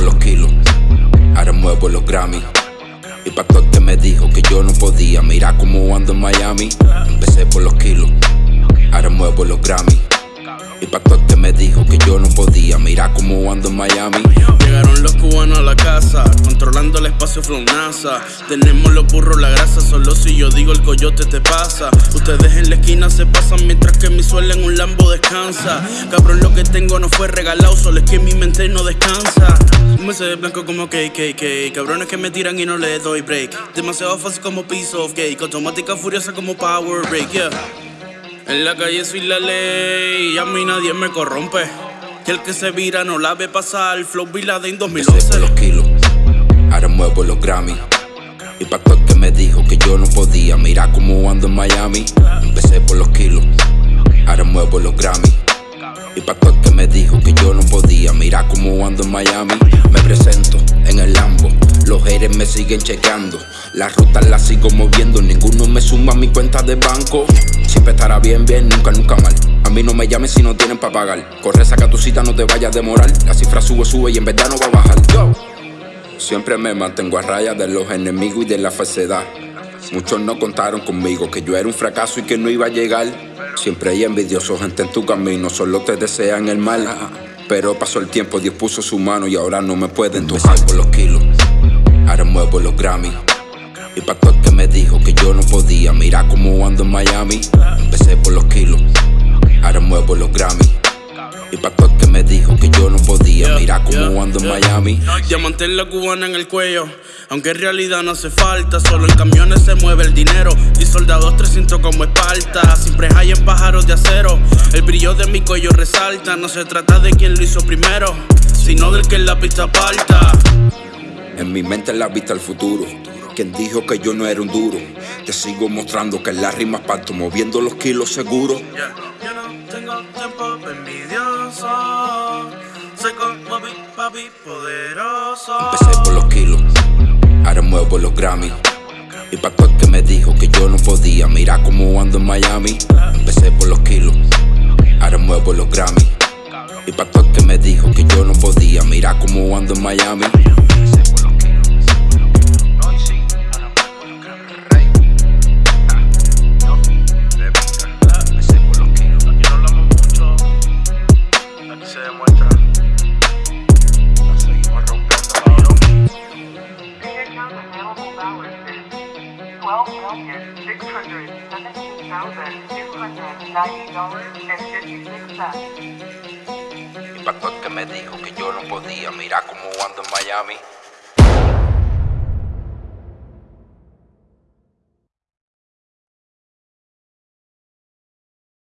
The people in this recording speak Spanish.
por los kilos, ahora muevo los Grammy. Y pa' todo que me dijo que yo no podía, mira cómo ando en Miami. Empecé por los kilos, ahora muevo los Grammy. Y pa' todo que me dijo que yo no podía, mira cómo ando en Miami. Llegaron los cubanos a la casa, NASA. Tenemos los burros, la grasa, solo si yo digo el coyote te pasa. Ustedes en la esquina se pasan mientras que mi suelo en un lambo descansa. Cabrón, lo que tengo no fue regalado, solo es que mi mente no descansa. Me sé blanco como KKK, cabrones que me tiran y no les doy break. Demasiado fácil como piece of cake, automática furiosa como power break, yeah. En la calle soy la ley y a mí nadie me corrompe. Que el que se vira no la ve pasar. Flow los 2011. Ahora muevo los Grammy. Y pa' que me dijo que yo no podía, mira cómo ando en Miami. Empecé por los kilos, ahora muevo los Grammy. Y pa' que me dijo que yo no podía, mira cómo ando en Miami. Me presento en el Lambo, los haters me siguen chequeando. Las rutas las sigo moviendo, ninguno me suma a mi cuenta de banco. Siempre estará bien, bien, nunca, nunca mal. A mí no me llames si no tienen pa' pagar. Corre, saca tu cita, no te vayas a demorar. La cifra sube, sube y en verdad no va a bajar. Yo. Siempre me mantengo a raya de los enemigos y de la falsedad. Muchos no contaron conmigo que yo era un fracaso y que no iba a llegar. Siempre hay envidiosos gente en tu camino, solo te desean el mal. Pero pasó el tiempo, Dios puso su mano y ahora no me pueden tocar por los kilos. Ahora muevo los Grammy. Y pa' todo que me dijo que yo no podía, mira cómo ando en Miami. Empecé por los kilos, ahora muevo los Grammy. Y pa' todo mira cómo yeah, ando en yeah. Miami. Diamante en la cubana en el cuello. Aunque en realidad no hace falta, solo en camiones se mueve el dinero. Y soldados 300 como Esparta. Siempre hay en pájaros de acero. El brillo de mi cuello resalta. No se trata de quien lo hizo primero, sino del que en la pista aparta. En mi mente la vista al futuro. Quien dijo que yo no era un duro. Te sigo mostrando que en las rimas parto moviendo los kilos seguros. Yeah. Yo no tengo tiempo envidioso. Soy como Big Papi poderoso. Empecé por los kilos, ahora muevo los Grammy. Y pa' todo que me dijo que yo no podía, mira cómo ando en Miami. Empecé por los kilos, ahora muevo los Grammy. Y pa' todo que me dijo que yo no podía, mira cómo ando en Miami. Pa' todo que me dijo que yo no podía, mira cómo ando en Miami.